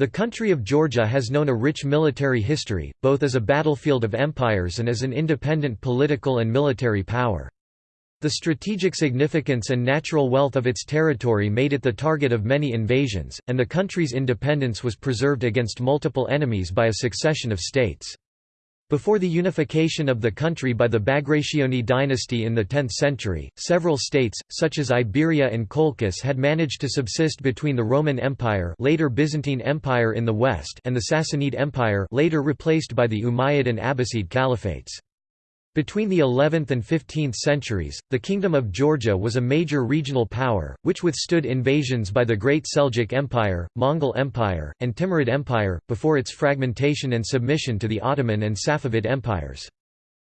The country of Georgia has known a rich military history, both as a battlefield of empires and as an independent political and military power. The strategic significance and natural wealth of its territory made it the target of many invasions, and the country's independence was preserved against multiple enemies by a succession of states. Before the unification of the country by the Bagrationi dynasty in the 10th century, several states, such as Iberia and Colchis had managed to subsist between the Roman Empire later Byzantine Empire in the west and the Sassanid Empire later replaced by the Umayyad and Abbasid caliphates. Between the 11th and 15th centuries, the Kingdom of Georgia was a major regional power, which withstood invasions by the Great Seljuk Empire, Mongol Empire, and Timurid Empire, before its fragmentation and submission to the Ottoman and Safavid empires.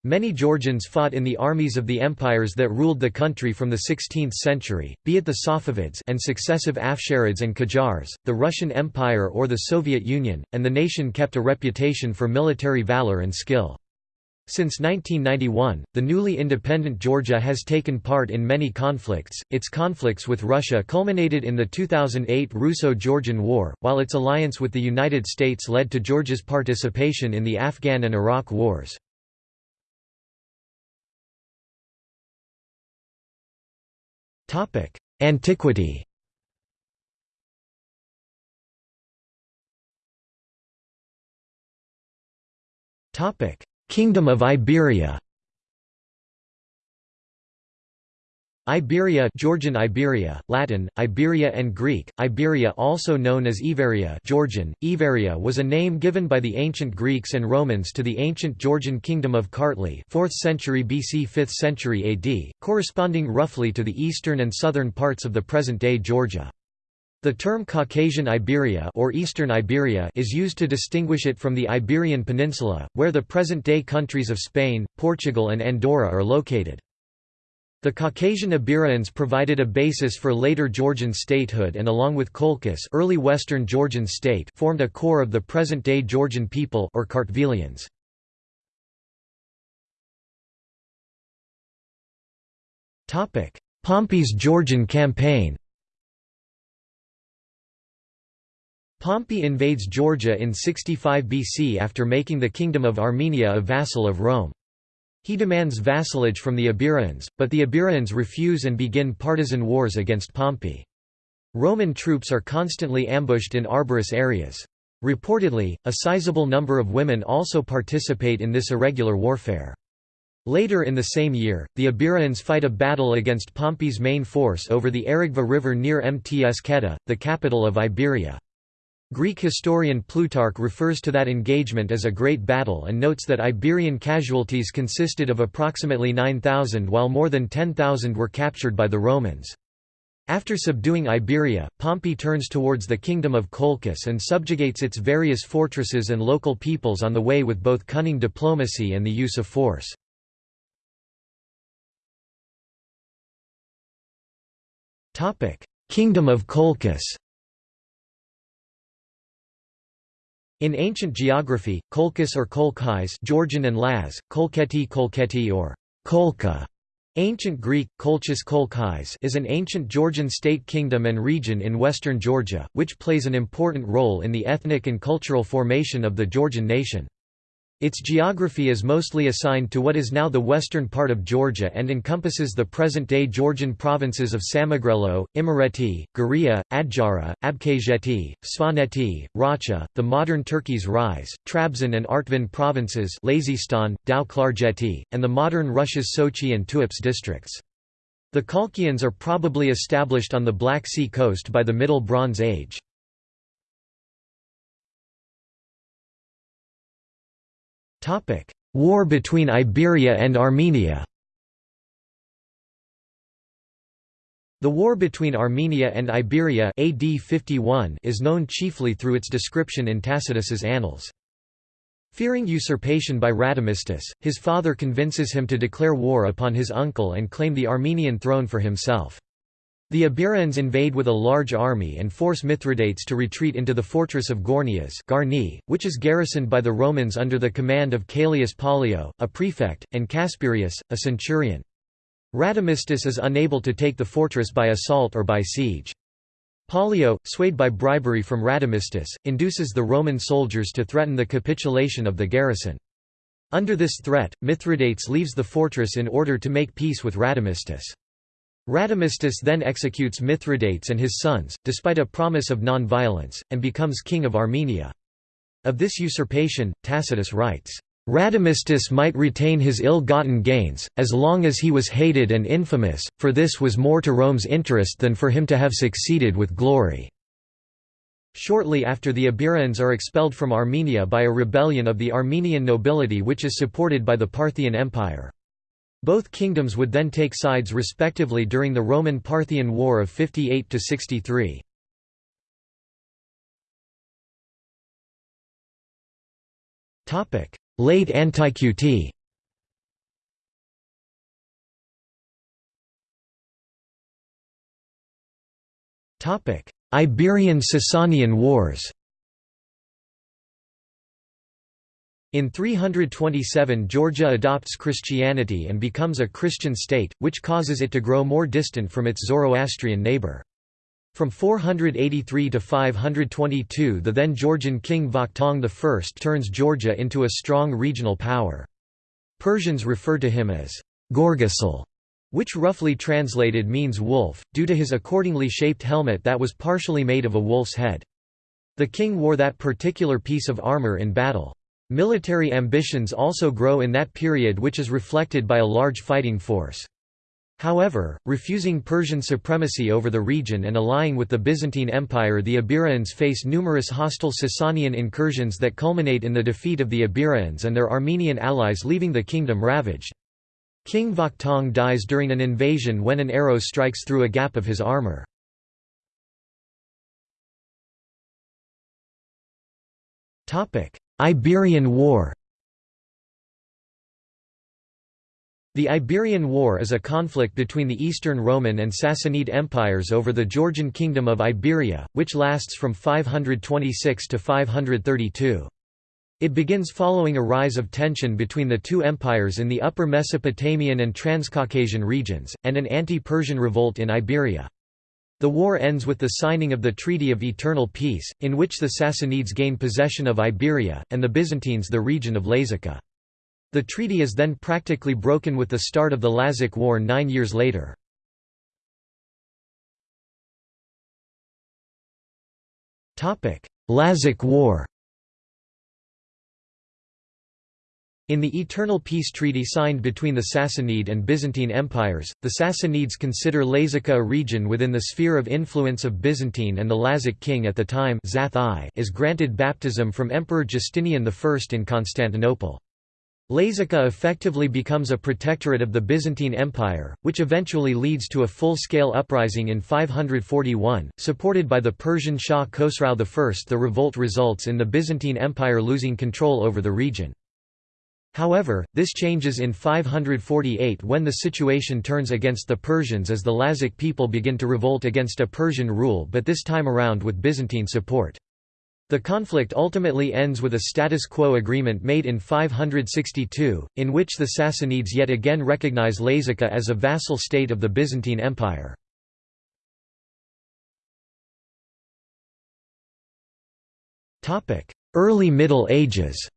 Many Georgians fought in the armies of the empires that ruled the country from the 16th century, be it the Safavids and successive Afsharids and Qajars, the Russian Empire or the Soviet Union, and the nation kept a reputation for military valor and skill. Since 1991, the newly independent Georgia has taken part in many conflicts. Its conflicts with Russia culminated in the 2008 Russo Georgian War, while its alliance with the United States led to Georgia's participation in the Afghan and Iraq wars. Antiquity Topic Kingdom of Iberia. Iberia Georgian Iberia, Latin, Iberia and Greek, Iberia also known as Iveria Georgian, Iveria was a name given by the ancient Greeks and Romans to the ancient Georgian kingdom of Kartli 4th century BC 5th century AD, corresponding roughly to the eastern and southern parts of the present-day Georgia. The term Caucasian Iberia or Eastern Iberia is used to distinguish it from the Iberian Peninsula, where the present-day countries of Spain, Portugal and Andorra are located. The Caucasian Iberians provided a basis for later Georgian statehood and along with Colchis early Western Georgian state formed a core of the present-day Georgian people or Kartvelians. Pompey's Georgian campaign Pompey invades Georgia in 65 BC after making the Kingdom of Armenia a vassal of Rome. He demands vassalage from the Iberians, but the Iberians refuse and begin partisan wars against Pompey. Roman troops are constantly ambushed in arborous areas. Reportedly, a sizable number of women also participate in this irregular warfare. Later in the same year, the Iberians fight a battle against Pompey's main force over the Aragva River near Mtskheta, the capital of Iberia. Greek historian Plutarch refers to that engagement as a great battle and notes that Iberian casualties consisted of approximately 9,000 while more than 10,000 were captured by the Romans. After subduing Iberia, Pompey turns towards the kingdom of Colchis and subjugates its various fortresses and local peoples on the way with both cunning diplomacy and the use of force. Kingdom of Colchis In ancient geography, Colchis or Kolchis Georgian and Laz, Kolketi Kolketi or Kolka, Ancient Greek, Kolchis Kolchis is an ancient Georgian state kingdom and region in western Georgia, which plays an important role in the ethnic and cultural formation of the Georgian nation. Its geography is mostly assigned to what is now the western part of Georgia and encompasses the present-day Georgian provinces of Samegrelo, Imereti, Guria, Adjara, Abkhazeti, Svaneti, Racha, the modern Turkey's Rize, Trabzon and Artvin provinces Lazistan, Tao and the modern Russia's Sochi and Tuapse districts. The Kolchians are probably established on the Black Sea coast by the Middle Bronze Age. War between Iberia and Armenia The war between Armenia and Iberia AD 51 is known chiefly through its description in Tacitus's Annals. Fearing usurpation by Radamistus, his father convinces him to declare war upon his uncle and claim the Armenian throne for himself. The Iberians invade with a large army and force Mithridates to retreat into the fortress of Gornias Garni, which is garrisoned by the Romans under the command of Caelius Pollio, a prefect, and Casperius, a centurion. Radamistus is unable to take the fortress by assault or by siege. Pollio, swayed by bribery from Radamistus, induces the Roman soldiers to threaten the capitulation of the garrison. Under this threat, Mithridates leaves the fortress in order to make peace with Radamistus. Radamistus then executes Mithridates and his sons, despite a promise of non-violence, and becomes king of Armenia. Of this usurpation, Tacitus writes, Radamistus might retain his ill-gotten gains, as long as he was hated and infamous, for this was more to Rome's interest than for him to have succeeded with glory. Shortly after the Iberians are expelled from Armenia by a rebellion of the Armenian nobility which is supported by the Parthian Empire. Both kingdoms would then take sides respectively during the Roman-Parthian War of 58 to 63. Topic: Late Antiquity Iberian–Sasanian Wars In 327 Georgia adopts Christianity and becomes a Christian state, which causes it to grow more distant from its Zoroastrian neighbor. From 483 to 522 the then Georgian king Vakhtang I turns Georgia into a strong regional power. Persians refer to him as Gorgasal, which roughly translated means wolf, due to his accordingly shaped helmet that was partially made of a wolf's head. The king wore that particular piece of armor in battle. Military ambitions also grow in that period which is reflected by a large fighting force. However, refusing Persian supremacy over the region and allying with the Byzantine Empire the Iberians face numerous hostile Sasanian incursions that culminate in the defeat of the Iberians and their Armenian allies leaving the kingdom ravaged. King Vakhtang dies during an invasion when an arrow strikes through a gap of his armor. Iberian War The Iberian War is a conflict between the Eastern Roman and Sassanid empires over the Georgian kingdom of Iberia, which lasts from 526 to 532. It begins following a rise of tension between the two empires in the upper Mesopotamian and Transcaucasian regions, and an anti-Persian revolt in Iberia. The war ends with the signing of the Treaty of Eternal Peace, in which the Sassanids gain possession of Iberia, and the Byzantines the region of Lazica. The treaty is then practically broken with the start of the Lazic War nine years later. Lazic War In the Eternal Peace Treaty signed between the Sassanid and Byzantine empires, the Sassanids consider Lazica a region within the sphere of influence of Byzantine and the Lazic king at the time is granted baptism from Emperor Justinian I in Constantinople. Lazica effectively becomes a protectorate of the Byzantine Empire, which eventually leads to a full-scale uprising in 541, supported by the Persian Shah Khosrau I. The revolt results in the Byzantine Empire losing control over the region. However, this changes in 548 when the situation turns against the Persians as the Lazic people begin to revolt against a Persian rule but this time around with Byzantine support. The conflict ultimately ends with a status quo agreement made in 562, in which the Sassanids yet again recognize Lazica as a vassal state of the Byzantine Empire. Early Middle Ages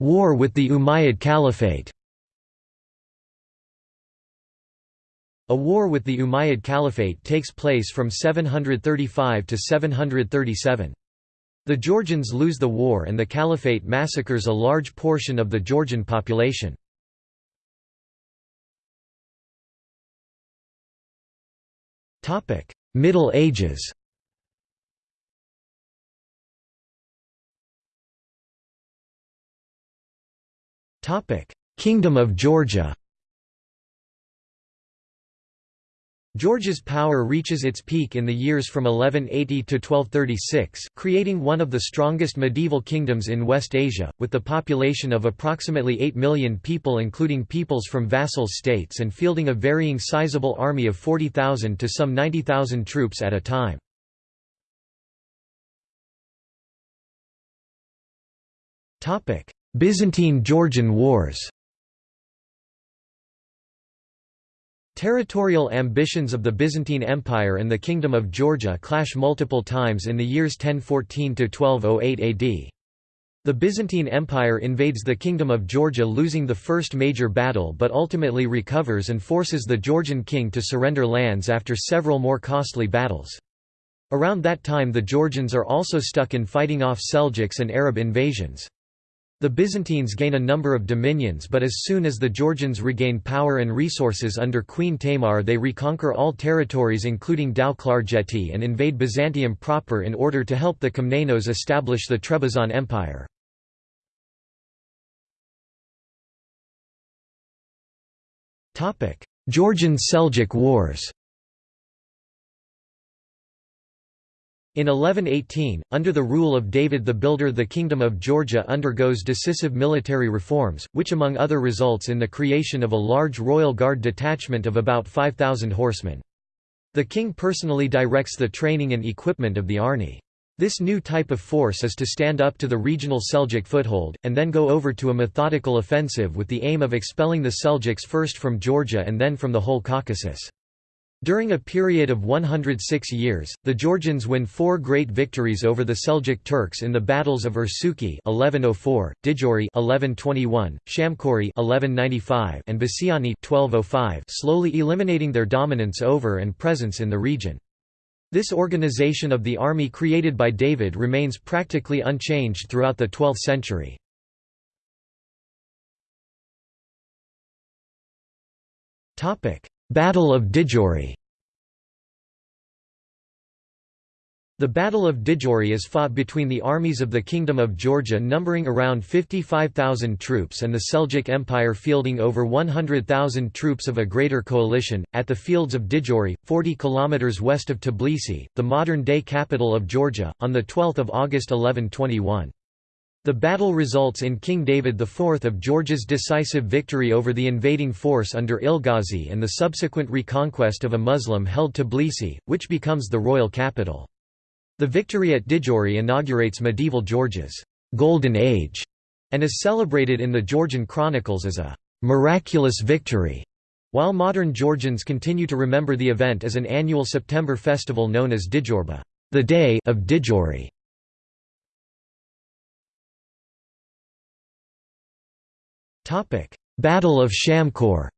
War with the Umayyad Caliphate A war with the Umayyad Caliphate takes place from 735 to 737. The Georgians lose the war and the Caliphate massacres a large portion of the Georgian population. Middle Ages Kingdom of Georgia Georgia's power reaches its peak in the years from 1180 to 1236, creating one of the strongest medieval kingdoms in West Asia, with the population of approximately 8 million people including peoples from vassal states and fielding a varying sizable army of 40,000 to some 90,000 troops at a time. Byzantine–Georgian Wars Territorial ambitions of the Byzantine Empire and the Kingdom of Georgia clash multiple times in the years 1014–1208 AD. The Byzantine Empire invades the Kingdom of Georgia losing the first major battle but ultimately recovers and forces the Georgian king to surrender lands after several more costly battles. Around that time the Georgians are also stuck in fighting off Seljuks and Arab invasions. The Byzantines gain a number of dominions but as soon as the Georgians regain power and resources under Queen Tamar they reconquer all territories including Tao-Klarjeti and invade Byzantium proper in order to help the Komnenos establish the Trebizond Empire. Georgian Seljuk Wars In 1118, under the rule of David the Builder the Kingdom of Georgia undergoes decisive military reforms, which among other results in the creation of a large royal guard detachment of about 5,000 horsemen. The king personally directs the training and equipment of the army. This new type of force is to stand up to the regional Seljuk foothold, and then go over to a methodical offensive with the aim of expelling the Seljuks first from Georgia and then from the whole Caucasus. During a period of 106 years, the Georgians win four great victories over the Seljuk Turks in the battles of Ursuki 1104, Didgori 1121, Shamkori 1195, and Basiani 1205, slowly eliminating their dominance over and presence in the region. This organization of the army created by David remains practically unchanged throughout the 12th century. Topic: Battle of Didgori The Battle of Didgori is fought between the armies of the Kingdom of Georgia numbering around 55,000 troops and the Seljuk Empire fielding over 100,000 troops of a greater coalition, at the fields of Didgori, 40 km west of Tbilisi, the modern-day capital of Georgia, on 12 August 1121. The battle results in King David IV of Georgia's decisive victory over the invading force under Ilghazi and the subsequent reconquest of a Muslim-held Tbilisi, which becomes the royal capital. The victory at Didgori inaugurates medieval Georgia's «golden age» and is celebrated in the Georgian chronicles as a «miraculous victory», while modern Georgians continue to remember the event as an annual September festival known as Djorba the day of Didgori. Battle of Shamkor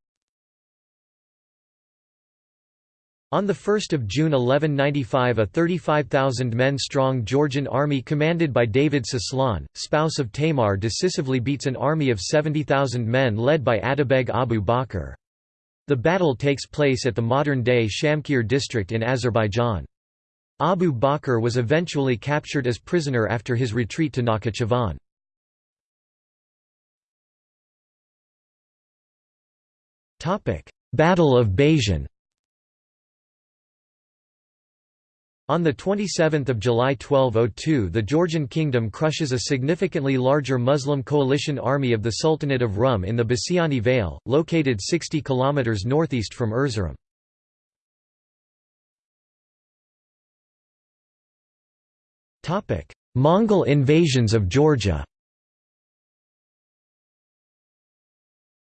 On 1 June 1195 a 35,000 men strong Georgian army commanded by David Soslan, spouse of Tamar decisively beats an army of 70,000 men led by Atabeg Abu Bakr. The battle takes place at the modern-day Shamkir district in Azerbaijan. Abu Bakr was eventually captured as prisoner after his retreat to Nakhichevan. Battle of Basiani On 27 July 1202 the Georgian kingdom crushes a significantly larger Muslim coalition army of the Sultanate of Rum in the Basiani Vale, located 60 km northeast from Erzurum. Mongol invasions of Georgia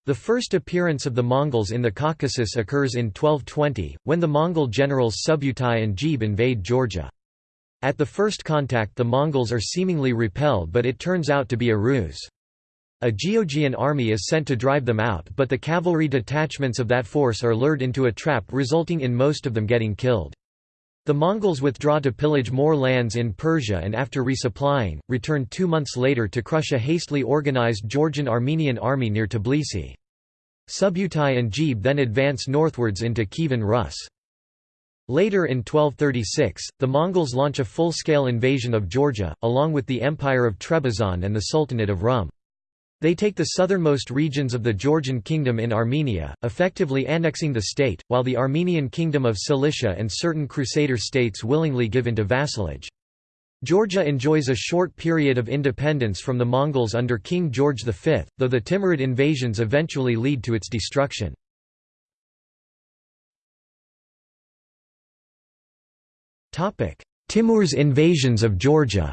The first appearance of the Mongols in the Caucasus occurs in 1220, when the Mongol generals Subutai and Jebe invade Georgia. At the first contact the Mongols are seemingly repelled but it turns out to be a ruse. A Georgian army is sent to drive them out but the cavalry detachments of that force are lured into a trap resulting in most of them getting killed. The Mongols withdraw to pillage more lands in Persia and after resupplying, return two months later to crush a hastily organized Georgian-Armenian army near Tbilisi. Subutai and Jebe then advance northwards into Kievan Rus. Later in 1236, the Mongols launch a full-scale invasion of Georgia, along with the Empire of Trebizond and the Sultanate of Rum. They take the southernmost regions of the Georgian kingdom in Armenia, effectively annexing the state, while the Armenian kingdom of Cilicia and certain Crusader states willingly give into vassalage. Georgia enjoys a short period of independence from the Mongols under King George V, though the Timurid invasions eventually lead to its destruction. Timur's invasions of Georgia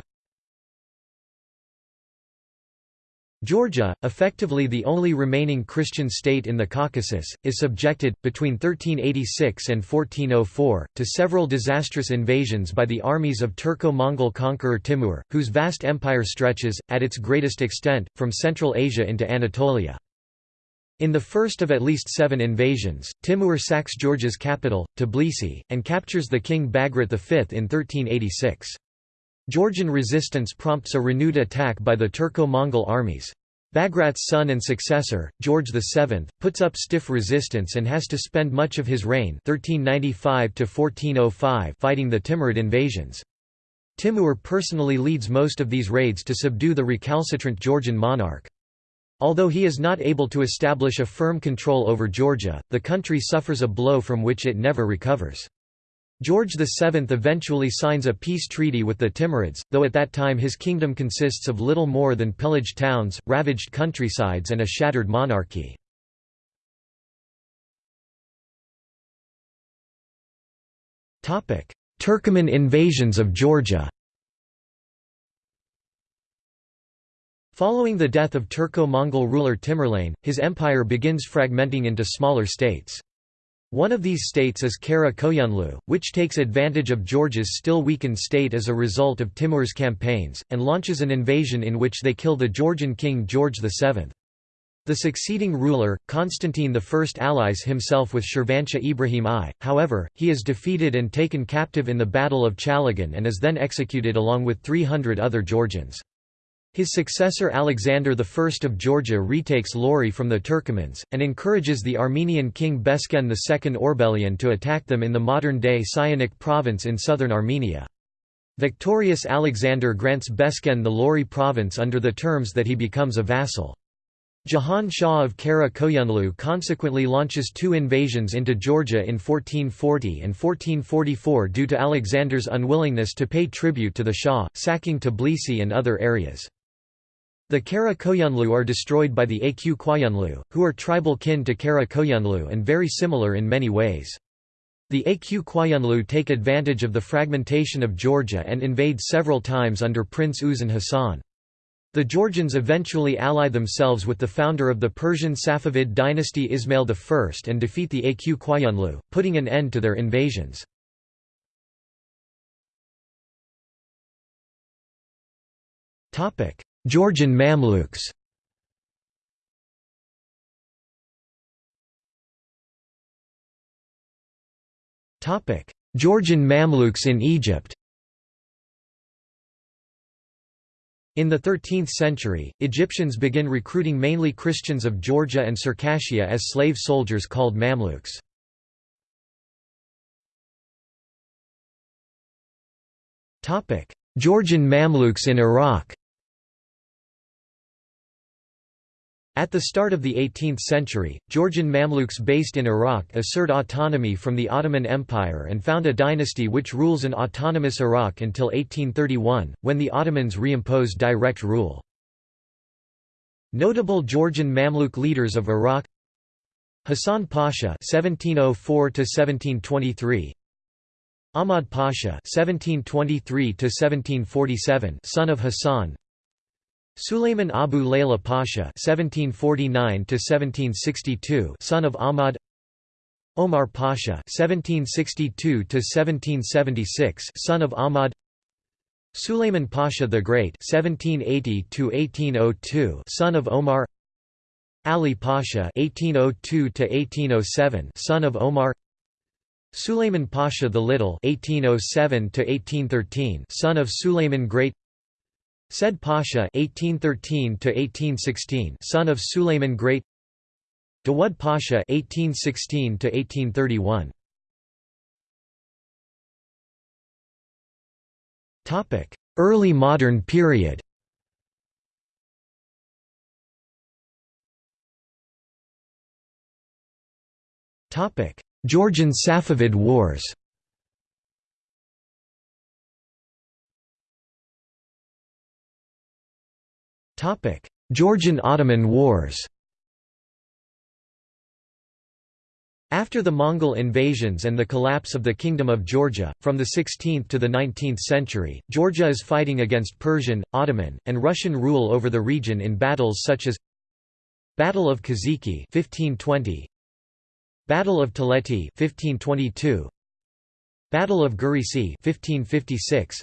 Georgia, effectively the only remaining Christian state in the Caucasus, is subjected, between 1386 and 1404, to several disastrous invasions by the armies of Turco-Mongol conqueror Timur, whose vast empire stretches, at its greatest extent, from Central Asia into Anatolia. In the first of at least seven invasions, Timur sacks Georgia's capital, Tbilisi, and captures the king Bagrat V in 1386. Georgian resistance prompts a renewed attack by the Turco-Mongol armies. Bagrat's son and successor, George VII, puts up stiff resistance and has to spend much of his reign 1395 fighting the Timurid invasions. Timur personally leads most of these raids to subdue the recalcitrant Georgian monarch. Although he is not able to establish a firm control over Georgia, the country suffers a blow from which it never recovers. George VII eventually signs a peace treaty with the Timurids, though at that time his kingdom consists of little more than pillaged towns, ravaged countrysides and a shattered monarchy. Turkoman invasions of Georgia Following the death of Turco-Mongol ruler Timurlane, his empire begins fragmenting into smaller states. One of these states is Kara Koyunlu, which takes advantage of Georgia's still weakened state as a result of Timur's campaigns, and launches an invasion in which they kill the Georgian king George VII. The succeeding ruler, Constantine I allies himself with Shirvanshah Ibrahim I, however, he is defeated and taken captive in the Battle of Chalagan and is then executed along with 300 other Georgians. His successor Alexander I of Georgia retakes Lori from the Turkomans, and encourages the Armenian king Besken II Orbelian to attack them in the modern-day Syunik province in southern Armenia. Victorious Alexander grants Besken the Lori province under the terms that he becomes a vassal. Jahan Shah of Kara Koyunlu consequently launches two invasions into Georgia in 1440 and 1444 due to Alexander's unwillingness to pay tribute to the Shah, sacking Tbilisi and other areas. The Kara Koyunlu are destroyed by the Aq Koyunlu, who are tribal kin to Kara Koyunlu and very similar in many ways. The Aq Koyunlu take advantage of the fragmentation of Georgia and invade several times under Prince Uzun Hasan. The Georgians eventually ally themselves with the founder of the Persian Safavid dynasty Ismail I and defeat the Aq Koyunlu, putting an end to their invasions. Georgian Mamluks. Georgian Mamluks in Egypt. In the 13th century, Egyptians begin recruiting mainly Christians of Georgia and Circassia as slave soldiers called Mamluks. Georgian Mamluks in Iraq At the start of the 18th century, Georgian Mamluks based in Iraq assert autonomy from the Ottoman Empire and found a dynasty which rules an autonomous Iraq until 1831, when the Ottomans reimposed direct rule. Notable Georgian Mamluk leaders of Iraq Hassan Pasha (1704–1723), Ahmad Pasha (1723–1747), son of Hassan, Sulayman Abu Layla Pasha (1749–1762), son of Ahmad. Omar Pasha (1762–1776), son of Ahmad. Sulayman Pasha the Great (1780–1802), son of Omar. Ali Pasha (1802–1807), son of Omar. Sulayman Pasha the Little (1807–1813), son of Sulayman Great. Said Pasha (1813–1816), son of Sulayman Great. Dawud Pasha (1816–1831). Topic: Early modern period. Topic: Georgian Safavid Wars. Georgian–Ottoman Wars After the Mongol invasions and the collapse of the Kingdom of Georgia, from the 16th to the 19th century, Georgia is fighting against Persian, Ottoman, and Russian rule over the region in battles such as Battle of Kaziki 1520, Battle of Teleti 1522, Battle of Garisi 1556,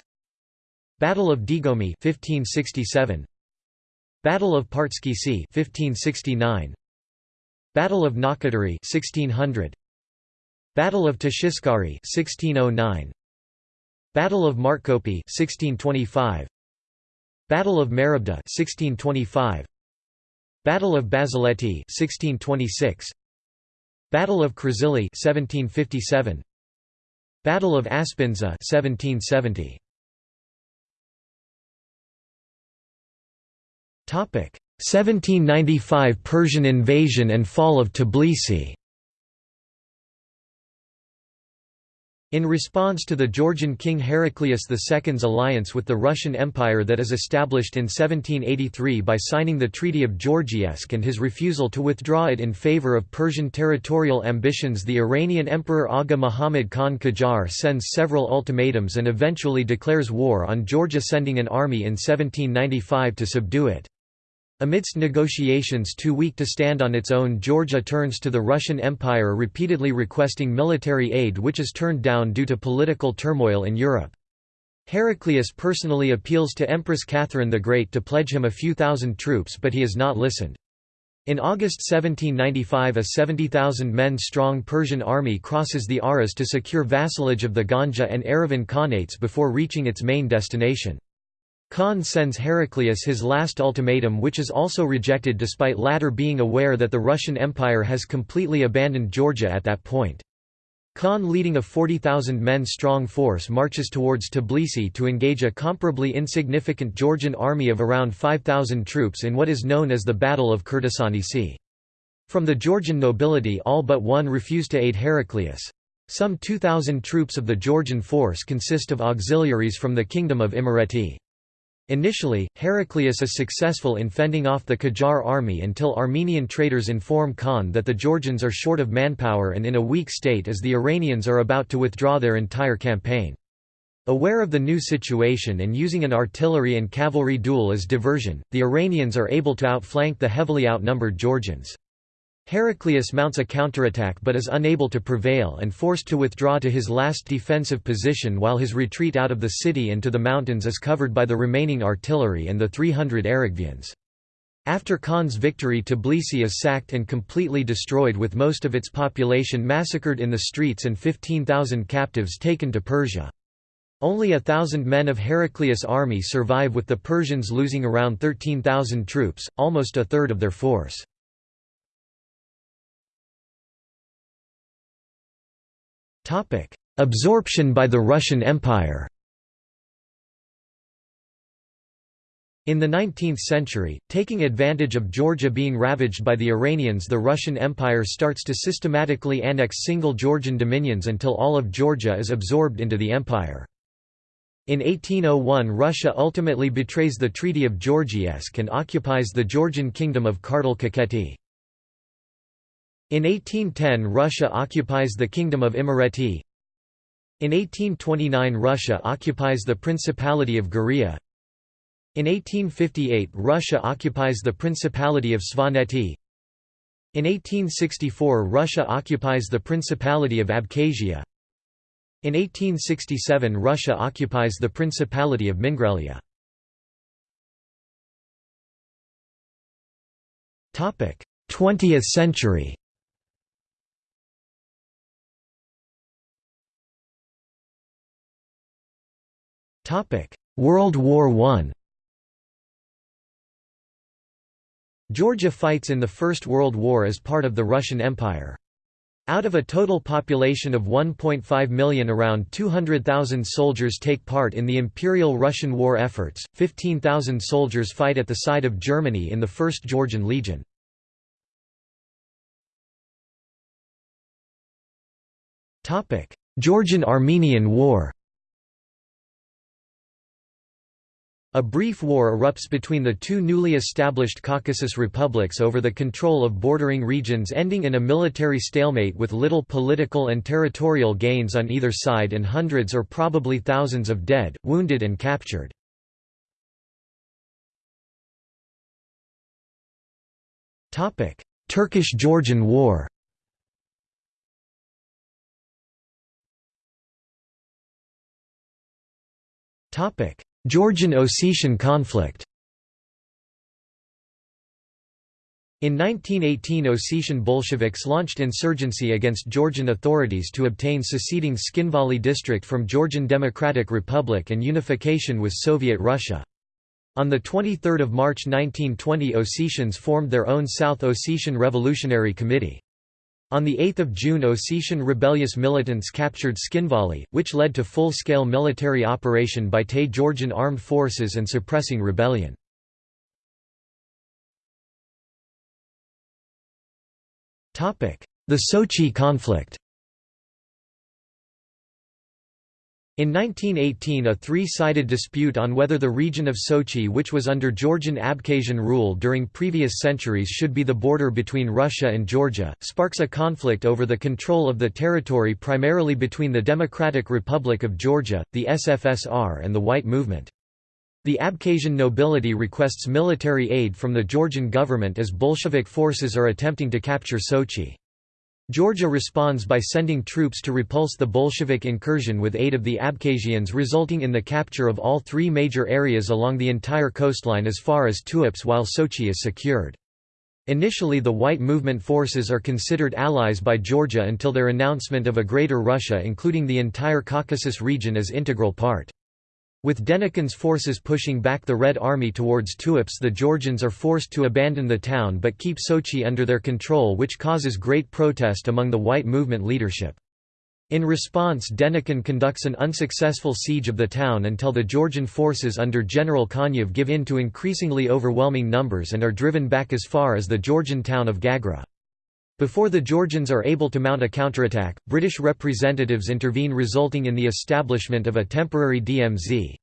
Battle of Digomi 1567, Battle of Partskhisi 1569, Battle of Nakatari 1600 Battle of Tashiskari 1609 Battle of Martkopi 1625 Battle of Marabda 1625 Battle of Bazaleti 1626 Battle of Krasili 1757 Battle of Aspindza 1770 1795 Persian invasion and fall of Tbilisi In response to the Georgian king Heraclius II's alliance with the Russian Empire that is established in 1783 by signing the Treaty of Georgievsk and his refusal to withdraw it in favour of Persian territorial ambitions the Iranian Emperor Aga Muhammad Khan Qajar sends several ultimatums and eventually declares war on Georgia sending an army in 1795 to subdue it. Amidst negotiations too weak to stand on its own Georgia turns to the Russian Empire repeatedly requesting military aid which is turned down due to political turmoil in Europe. Heraclius personally appeals to Empress Catherine the Great to pledge him a few thousand troops but he has not listened. In August 1795 a 70,000 men strong Persian army crosses the Aras to secure vassalage of the Ganja and Erivan Khanates before reaching its main destination. Khan sends Heraclius his last ultimatum which is also rejected despite latter being aware that the Russian Empire has completely abandoned Georgia at that point. Khan leading a 40,000 men strong force marches towards Tbilisi to engage a comparably insignificant Georgian army of around 5,000 troops in what is known as the Battle of Krtsanisi From the Georgian nobility all but one refuse to aid Heraclius. Some 2,000 troops of the Georgian force consist of auxiliaries from the Kingdom of Imereti. Initially, Heraclius is successful in fending off the Qajar army until Armenian traders inform Khan that the Georgians are short of manpower and in a weak state as the Iranians are about to withdraw their entire campaign. Aware of the new situation and using an artillery and cavalry duel as diversion, the Iranians are able to outflank the heavily outnumbered Georgians. Heraclius mounts a counterattack but is unable to prevail and forced to withdraw to his last defensive position while his retreat out of the city and to the mountains is covered by the remaining artillery and the 300 Aragvians. After Khan's victory Tbilisi is sacked and completely destroyed with most of its population massacred in the streets and 15,000 captives taken to Persia. Only a thousand men of Heraclius' army survive with the Persians losing around 13,000 troops, almost a third of their force. Absorption by the Russian Empire In the 19th century, taking advantage of Georgia being ravaged by the Iranians the Russian Empire starts to systematically annex single Georgian dominions until all of Georgia is absorbed into the empire. In 1801 Russia ultimately betrays the Treaty of Georgievsk and occupies the Georgian kingdom of Kartli-Kakheti. In 1810 Russia occupies the Kingdom of Imereti. In 1829 Russia occupies the Principality of Guria. In 1858 Russia occupies the Principality of Svaneti. In 1864 Russia occupies the Principality of Abkhazia. In 1867 Russia occupies the Principality of Mingrelia. Topic: 20th century World War I Georgia fights in the First World War as part of the Russian Empire. Out of a total population of 1.5 million around 200,000 soldiers take part in the Imperial Russian war efforts, 15,000 soldiers fight at the side of Germany in the 1st Georgian Legion. Georgian–Armenian War A brief war erupts between the two newly established Caucasus republics over the control of bordering regions ending in a military stalemate with little political and territorial gains on either side and hundreds or probably thousands of dead, wounded and captured. Turkish–Georgian War Georgian–Ossetian conflict In 1918 Ossetian Bolsheviks launched insurgency against Georgian authorities to obtain seceding Tskhinvali district from Georgian Democratic Republic and unification with Soviet Russia. On 23 March 1920 Ossetians formed their own South Ossetian Revolutionary Committee. On 8 June Ossetian rebellious militants captured Tskhinvali, which led to full-scale military operation by Tay Georgian armed forces and suppressing rebellion. The Sochi conflict In 1918 a three-sided dispute on whether the region of Sochi which was under Georgian Abkhazian rule during previous centuries should be the border between Russia and Georgia, sparks a conflict over the control of the territory primarily between the Democratic Republic of Georgia, the SFSR and the White Movement. The Abkhazian nobility requests military aid from the Georgian government as Bolshevik forces are attempting to capture Sochi. Georgia responds by sending troops to repulse the Bolshevik incursion with aid of the Abkhazians resulting in the capture of all three major areas along the entire coastline as far as Tuapse while Sochi is secured. Initially the White Movement forces are considered allies by Georgia until their announcement of a Greater Russia including the entire Caucasus region as integral part. With Denikin's forces pushing back the Red Army towards Tuapse the Georgians are forced to abandon the town but keep Sochi under their control which causes great protest among the White Movement leadership. In response Denikin conducts an unsuccessful siege of the town until the Georgian forces under General Konev give in to increasingly overwhelming numbers and are driven back as far as the Georgian town of Gagra. Before the Georgians are able to mount a counterattack, British representatives intervene resulting in the establishment of a temporary DMZ.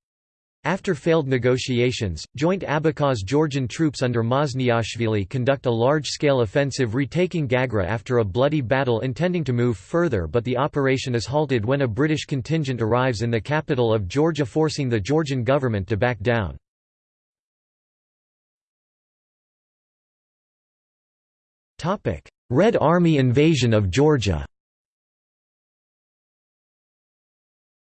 After failed negotiations, joint Abkhaz-Georgian troops under Mazniashvili conduct a large-scale offensive retaking Gagra after a bloody battle intending to move further but the operation is halted when a British contingent arrives in the capital of Georgia forcing the Georgian government to back down. Red Army invasion of Georgia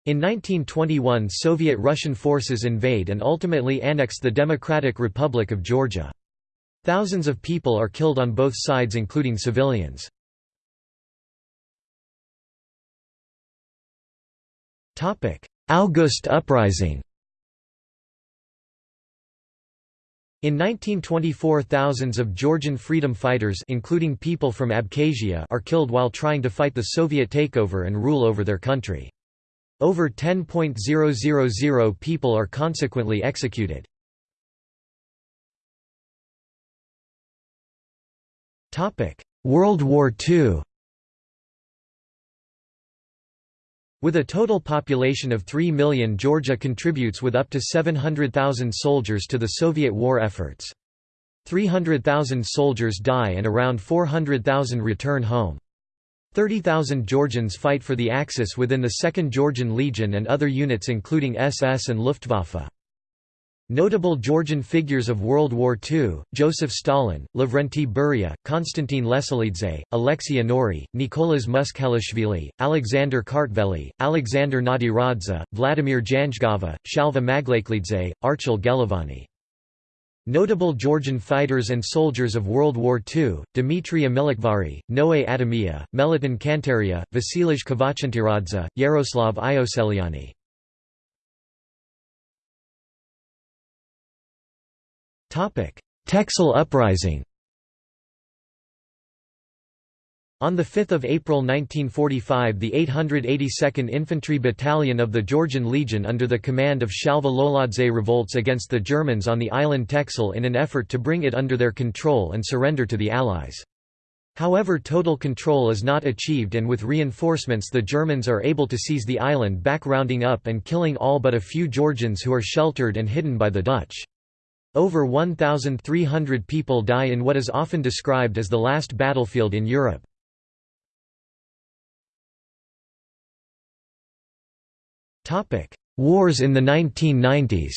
In 1921 Soviet-Russian forces invade and ultimately annex the Democratic Republic of Georgia. Thousands of people are killed on both sides including civilians. August Uprising In 1924 thousands of Georgian freedom fighters including people from Abkhazia are killed while trying to fight the Soviet takeover and rule over their country. Over 10.000 people are consequently executed. World War II With a total population of 3 million Georgia contributes with up to 700,000 soldiers to the Soviet war efforts. 300,000 soldiers die and around 400,000 return home. 30,000 Georgians fight for the Axis within the 2nd Georgian Legion and other units including SS and Luftwaffe. Notable Georgian figures of World War II, Joseph Stalin, Lavrenti Beria, Konstantin Leselidze, Alexei Anori, Nicolas Muskhelishvili, Alexander Kartveli, Alexander Nadiradze, Vladimir Janjgava, Shalva Maglakelidze, Archil Gelovani. Notable Georgian fighters and soldiers of World War II, Dmitry Amilakhvari, Noe Adamia, Meliton Kantaria, Vasilij Kvachantiradze, Yaroslav Ioseliani. Texel uprising On 5 April 1945 the 882nd Infantry Battalion of the Georgian Legion under the command of Shalva Loladze revolts against the Germans on the island Texel in an effort to bring it under their control and surrender to the Allies. However total control is not achieved and with reinforcements the Germans are able to seize the island back rounding up and killing all but a few Georgians who are sheltered and hidden by the Dutch. Over 1,300 people die in what is often described as the last battlefield in Europe. Wars in the 1990s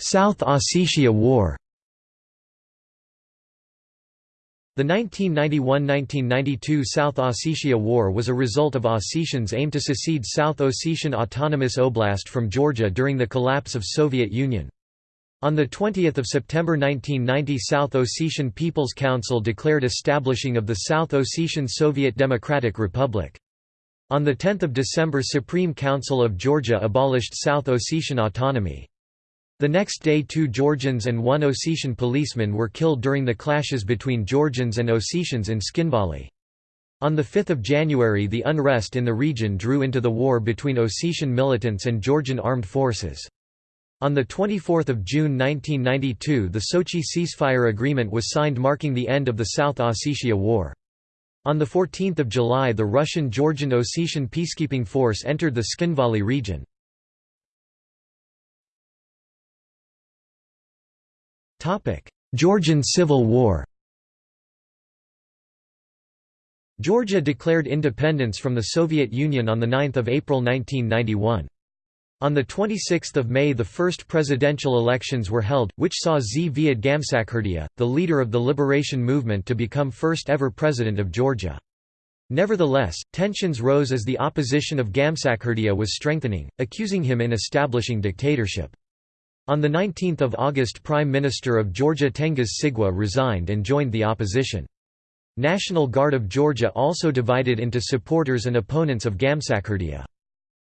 South Ossetia War The 1991–1992 South Ossetia War was a result of Ossetians' aim to secede South Ossetian Autonomous Oblast from Georgia during the collapse of Soviet Union. On 20 September 1990 South Ossetian People's Council declared establishing of the South Ossetian Soviet Democratic Republic. On 10 December Supreme Council of Georgia abolished South Ossetian autonomy. The next day two Georgians and one Ossetian policeman were killed during the clashes between Georgians and Ossetians in Tskhinvali. On 5 January the unrest in the region drew into the war between Ossetian militants and Georgian armed forces. On 24 June 1992 the Sochi ceasefire agreement was signed marking the end of the South Ossetia War. On 14 July the Russian-Georgian Ossetian peacekeeping force entered the Tskhinvali region. Georgian Civil War Georgia declared independence from the Soviet Union on 9 April 1991. On 26 May the first presidential elections were held, which saw Zviad Gamsakhurdia, the leader of the liberation movement to become first ever president of Georgia. Nevertheless, tensions rose as the opposition of Gamsakhurdia was strengthening, accusing him in establishing dictatorship. On 19 August Prime Minister of Georgia Tengiz Sigua resigned and joined the opposition. National Guard of Georgia also divided into supporters and opponents of Gamsakhurdia.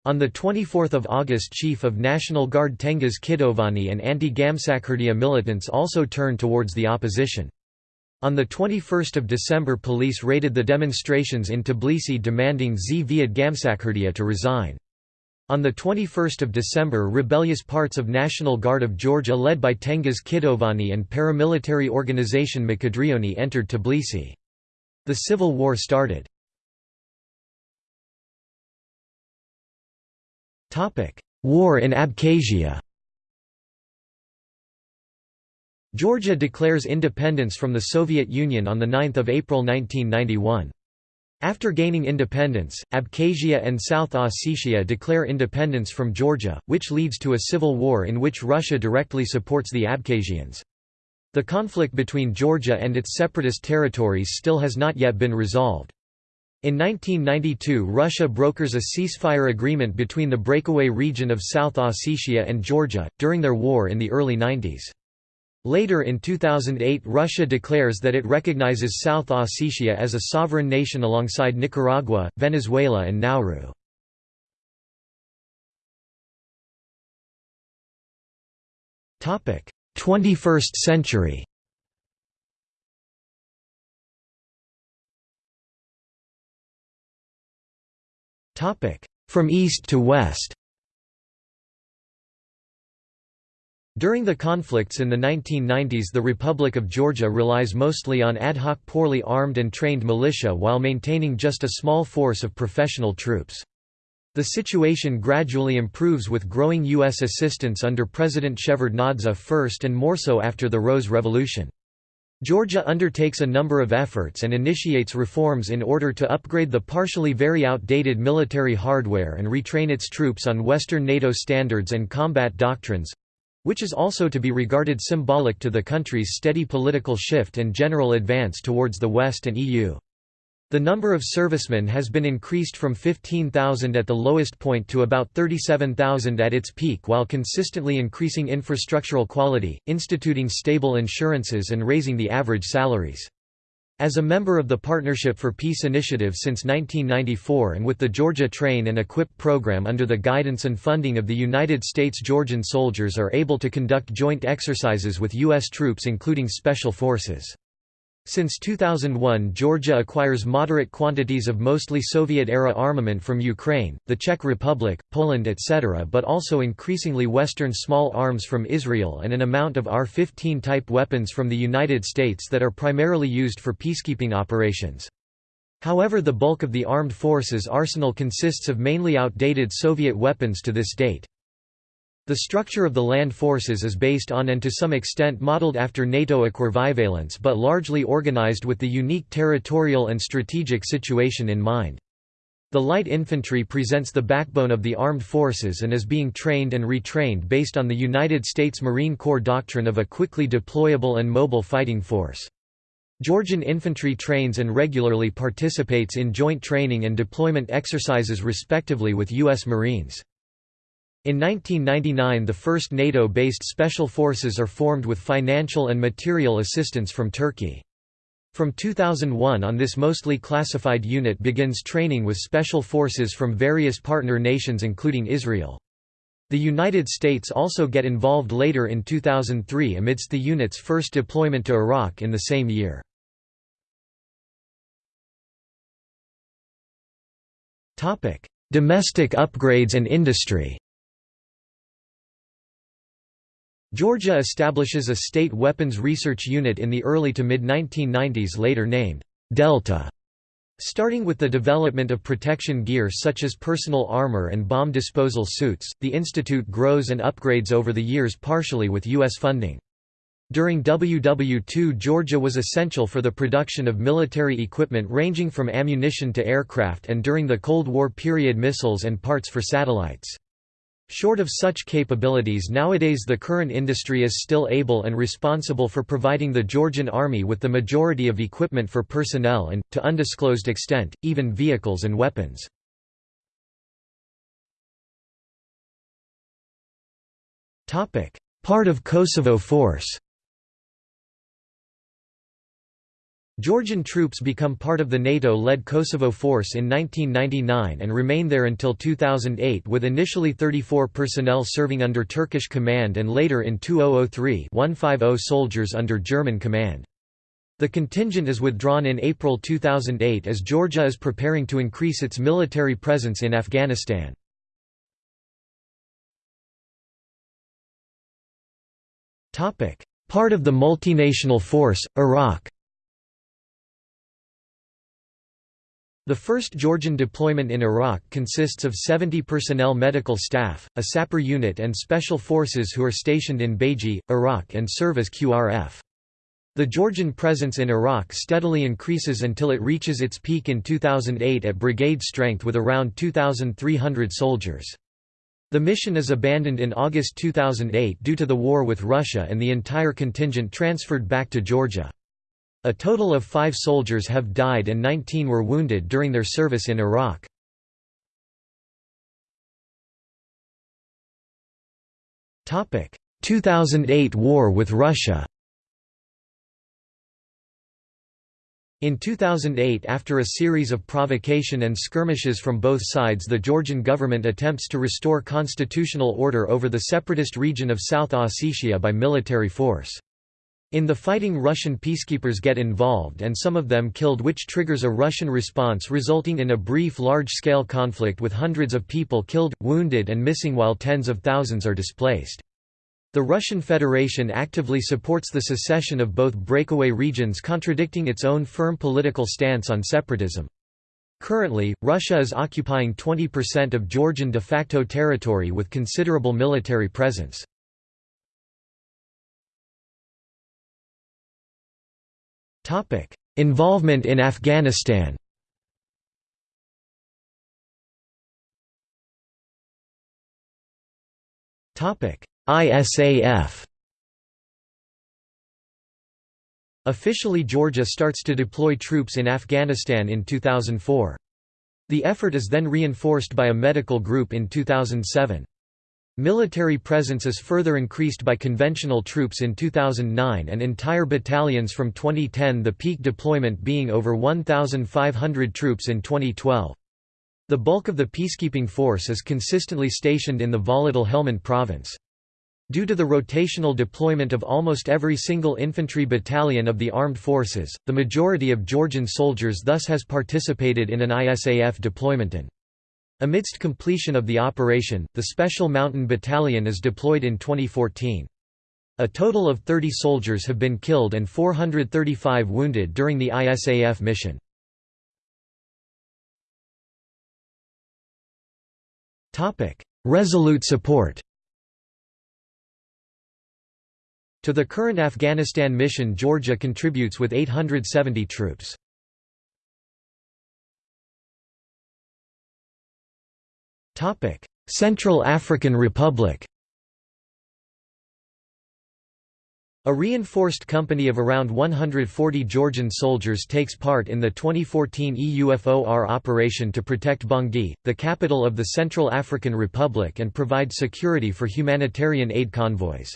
On 24 August Chief of National Guard Tengiz Kitovani and anti-Gamsakhurdia militants also turned towards the opposition. On 21 December police raided the demonstrations in Tbilisi demanding Zviad Gamsakhurdia to resign. On 21 December rebellious parts of National Guard of Georgia led by Tengiz Kitovani and paramilitary organization Mkhedrioni entered Tbilisi. The civil war started. War in Abkhazia Georgia declares independence from the Soviet Union on 9 April 1991. After gaining independence, Abkhazia and South Ossetia declare independence from Georgia, which leads to a civil war in which Russia directly supports the Abkhazians. The conflict between Georgia and its separatist territories still has not yet been resolved. In 1992 Russia brokers a ceasefire agreement between the breakaway region of South Ossetia and Georgia, during their war in the early 90s. Later in 2008 Russia declares that it recognizes South Ossetia as a sovereign nation alongside Nicaragua, Venezuela and Nauru. Topic: 21st century. Topic: From east to west. During the conflicts in the 1990s the Republic of Georgia relies mostly on ad hoc poorly armed and trained militia while maintaining just a small force of professional troops. The situation gradually improves with growing U.S. assistance under President Shevardnadze first and more so after the Rose Revolution. Georgia undertakes a number of efforts and initiates reforms in order to upgrade the partially very outdated military hardware and retrain its troops on Western NATO standards and combat doctrines, which is also to be regarded symbolic to the country's steady political shift and general advance towards the West and EU. The number of servicemen has been increased from 15,000 at the lowest point to about 37,000 at its peak while consistently increasing infrastructural quality, instituting stable insurances and raising the average salaries. As a member of the Partnership for Peace initiative since 1994 and with the Georgia Train and Equip program under the guidance and funding of the United States Georgian soldiers are able to conduct joint exercises with U.S. troops including special forces. Since 2001 Georgia acquires moderate quantities of mostly Soviet-era armament from Ukraine, the Czech Republic, Poland etc. but also increasingly Western small arms from Israel and an amount of R-15 type weapons from the United States that are primarily used for peacekeeping operations. However the bulk of the armed forces arsenal consists of mainly outdated Soviet weapons to this date. The structure of the land forces is based on and to some extent modeled after NATO equivalence but largely organized with the unique territorial and strategic situation in mind. The light infantry presents the backbone of the armed forces and is being trained and retrained based on the United States Marine Corps doctrine of a quickly deployable and mobile fighting force. Georgian infantry trains and regularly participates in joint training and deployment exercises respectively with U.S. Marines. In 1999 the first NATO-based special forces are formed with financial and material assistance from Turkey. From 2001 on this mostly classified unit begins training with special forces from various partner nations including Israel. The United States also get involved later in 2003 amidst the unit's first deployment to Iraq in the same year. Domestic upgrades and industry Georgia establishes a state weapons research unit in the early to mid-1990s later named Delta. Starting with the development of protection gear such as personal armor and bomb disposal suits, the institute grows and upgrades over the years partially with U.S. funding. During WW II Georgia was essential for the production of military equipment ranging from ammunition to aircraft and during the Cold War period missiles and parts for satellites. Short of such capabilities nowadays the current industry is still able and responsible for providing the Georgian army with the majority of equipment for personnel and, to undisclosed extent, even vehicles and weapons. Part of Kosovo Force Georgian troops become part of the NATO-led Kosovo force in 1999 and remain there until 2008 with initially 34 personnel serving under Turkish command and later in 2003 150 soldiers under German command. The contingent is withdrawn in April 2008 as Georgia is preparing to increase its military presence in Afghanistan. Part of the multinational force, Iraq The first Georgian deployment in Iraq consists of 70 personnel medical staff, a sapper unit and special forces who are stationed in Baiji, Iraq and serve as QRF. The Georgian presence in Iraq steadily increases until it reaches its peak in 2008 at brigade strength with around 2,300 soldiers. The mission is abandoned in August 2008 due to the war with Russia and the entire contingent transferred back to Georgia. A total of five soldiers have died and 19 were wounded during their service in Iraq. Topic: 2008 war with Russia. In 2008 after a series of provocation and skirmishes from both sides the Georgian government attempts to restore constitutional order over the separatist region of South Ossetia by military force. In the fighting Russian peacekeepers get involved and some of them killed which triggers a Russian response resulting in a brief large-scale conflict with hundreds of people killed, wounded and missing while tens of thousands are displaced. The Russian Federation actively supports the secession of both breakaway regions contradicting its own firm political stance on separatism. Currently, Russia is occupying 20% of Georgian de facto territory with considerable military presence. Involvement in Afghanistan. ISAF. Officially Georgia starts to deploy troops in Afghanistan in 2004. The effort is then reinforced by a medical group in 2007. Military presence is further increased by conventional troops in 2009 and entire battalions from 2010 the peak deployment being over 1,500 troops in 2012. The bulk of the peacekeeping force is consistently stationed in the volatile Helmand province. Due to the rotational deployment of almost every single infantry battalion of the armed forces, the majority of Georgian soldiers thus has participated in an ISAF deployment and Amidst completion of the operation, the Special Mountain Battalion is deployed in 2014. A total of 30 soldiers have been killed and 435 wounded during the ISAF mission. Resolute support To the current Afghanistan mission Georgia contributes with 870 troops. Central African Republic A reinforced company of around 140 Georgian soldiers takes part in the 2014 EUFOR operation to protect Bangui, the capital of the Central African Republic and provide security for humanitarian aid convoys.